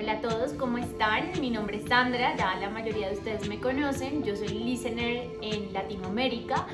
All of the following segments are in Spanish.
Hola a todos, ¿cómo están? Mi nombre es Sandra, ya la mayoría de ustedes me conocen, yo soy listener en Latinoamérica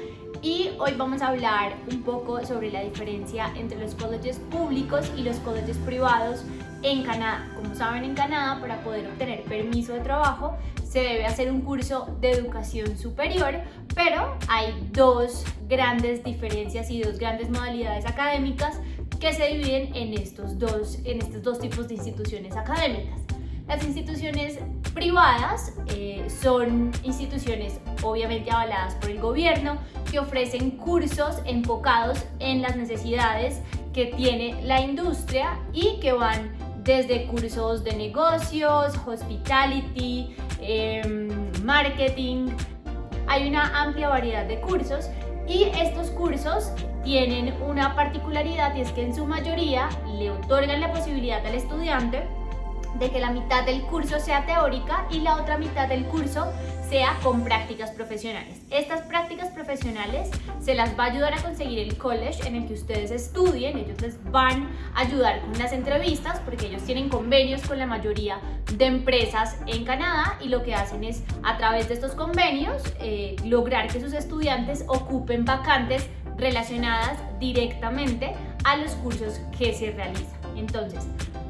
y hoy vamos a hablar un poco sobre la diferencia entre los colleges públicos y los colleges privados en Canadá. Como saben, en Canadá para poder obtener permiso de trabajo se debe hacer un curso de educación superior, pero hay dos grandes diferencias y dos grandes modalidades académicas que se dividen en estos dos, en estos dos tipos de instituciones académicas. Las instituciones privadas eh, son instituciones obviamente avaladas por el gobierno que ofrecen cursos enfocados en las necesidades que tiene la industria y que van desde cursos de negocios, hospitality, em, marketing. Hay una amplia variedad de cursos y estos cursos tienen una particularidad y es que en su mayoría le otorgan la posibilidad al estudiante de que la mitad del curso sea teórica y la otra mitad del curso sea con prácticas profesionales. Estas prácticas profesionales se las va a ayudar a conseguir el college en el que ustedes estudien, ellos les van a ayudar con las entrevistas porque ellos tienen convenios con la mayoría de empresas en Canadá y lo que hacen es a través de estos convenios eh, lograr que sus estudiantes ocupen vacantes relacionadas directamente a los cursos que se realizan. Entonces,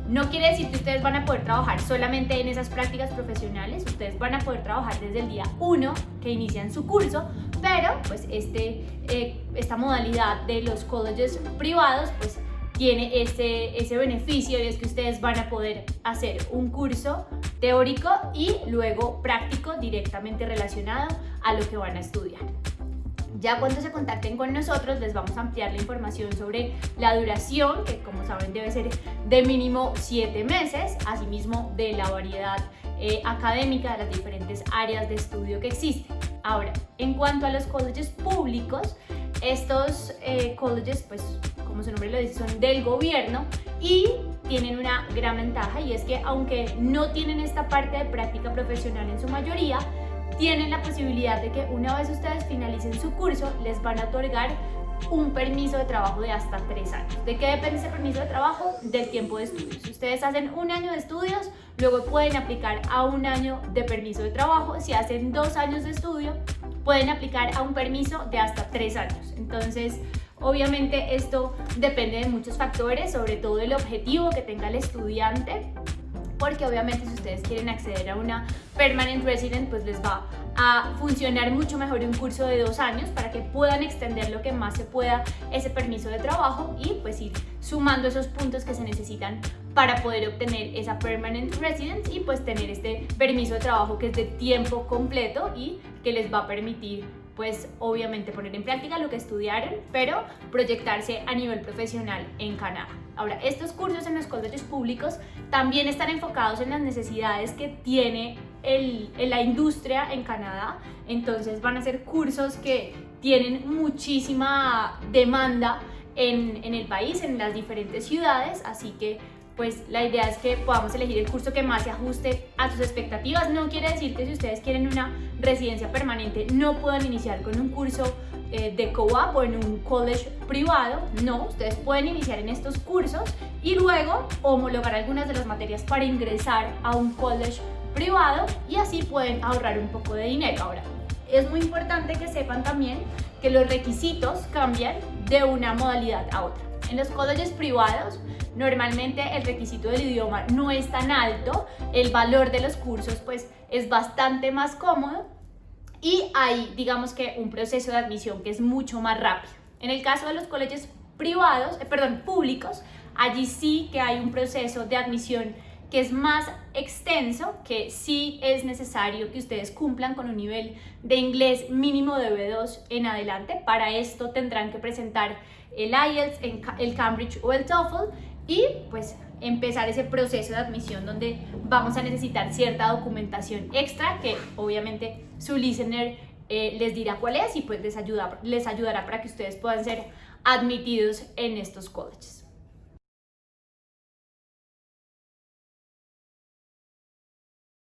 no quiere decir que ustedes van a poder trabajar solamente en esas prácticas profesionales, ustedes van a poder trabajar desde el día 1 que inician su curso, pero pues este, eh, esta modalidad de los colleges privados pues tiene ese, ese beneficio y es que ustedes van a poder hacer un curso teórico y luego práctico directamente relacionado a lo que van a estudiar. Ya cuando se contacten con nosotros les vamos a ampliar la información sobre la duración, que como saben debe ser de mínimo 7 meses, asimismo de la variedad eh, académica de las diferentes áreas de estudio que existen. Ahora, en cuanto a los colleges públicos, estos eh, colleges, pues como su nombre lo dice, son del gobierno y tienen una gran ventaja y es que aunque no tienen esta parte de práctica profesional en su mayoría, tienen la posibilidad de que una vez ustedes finalicen su curso, les van a otorgar un permiso de trabajo de hasta tres años. ¿De qué depende ese permiso de trabajo? Del tiempo de estudios. Si ustedes hacen un año de estudios, luego pueden aplicar a un año de permiso de trabajo. Si hacen dos años de estudio, pueden aplicar a un permiso de hasta tres años. Entonces, obviamente esto depende de muchos factores, sobre todo el objetivo que tenga el estudiante porque obviamente si ustedes quieren acceder a una Permanent Resident, pues les va a funcionar mucho mejor un curso de dos años para que puedan extender lo que más se pueda ese permiso de trabajo y pues ir sumando esos puntos que se necesitan para poder obtener esa Permanent Residence y pues tener este permiso de trabajo que es de tiempo completo y que les va a permitir pues obviamente poner en práctica lo que estudiaron, pero proyectarse a nivel profesional en Canadá. Ahora, estos cursos en los colegios públicos también están enfocados en las necesidades que tiene el, la industria en Canadá, entonces van a ser cursos que tienen muchísima demanda en, en el país, en las diferentes ciudades, así que pues la idea es que podamos elegir el curso que más se ajuste a sus expectativas. No quiere decir que si ustedes quieren una residencia permanente no puedan iniciar con un curso eh, de co-op o en un college privado. No, ustedes pueden iniciar en estos cursos y luego homologar algunas de las materias para ingresar a un college privado y así pueden ahorrar un poco de dinero. Ahora, es muy importante que sepan también que los requisitos cambian de una modalidad a otra. En los colleges privados normalmente el requisito del idioma no es tan alto, el valor de los cursos pues es bastante más cómodo y hay digamos que un proceso de admisión que es mucho más rápido. En el caso de los colegios privados, eh, perdón, públicos, allí sí que hay un proceso de admisión que es más extenso, que sí es necesario que ustedes cumplan con un nivel de inglés mínimo de B2 en adelante. Para esto tendrán que presentar el IELTS, el Cambridge o el TOEFL y pues empezar ese proceso de admisión donde vamos a necesitar cierta documentación extra que obviamente su listener eh, les dirá cuál es y pues les, ayuda, les ayudará para que ustedes puedan ser admitidos en estos colleges.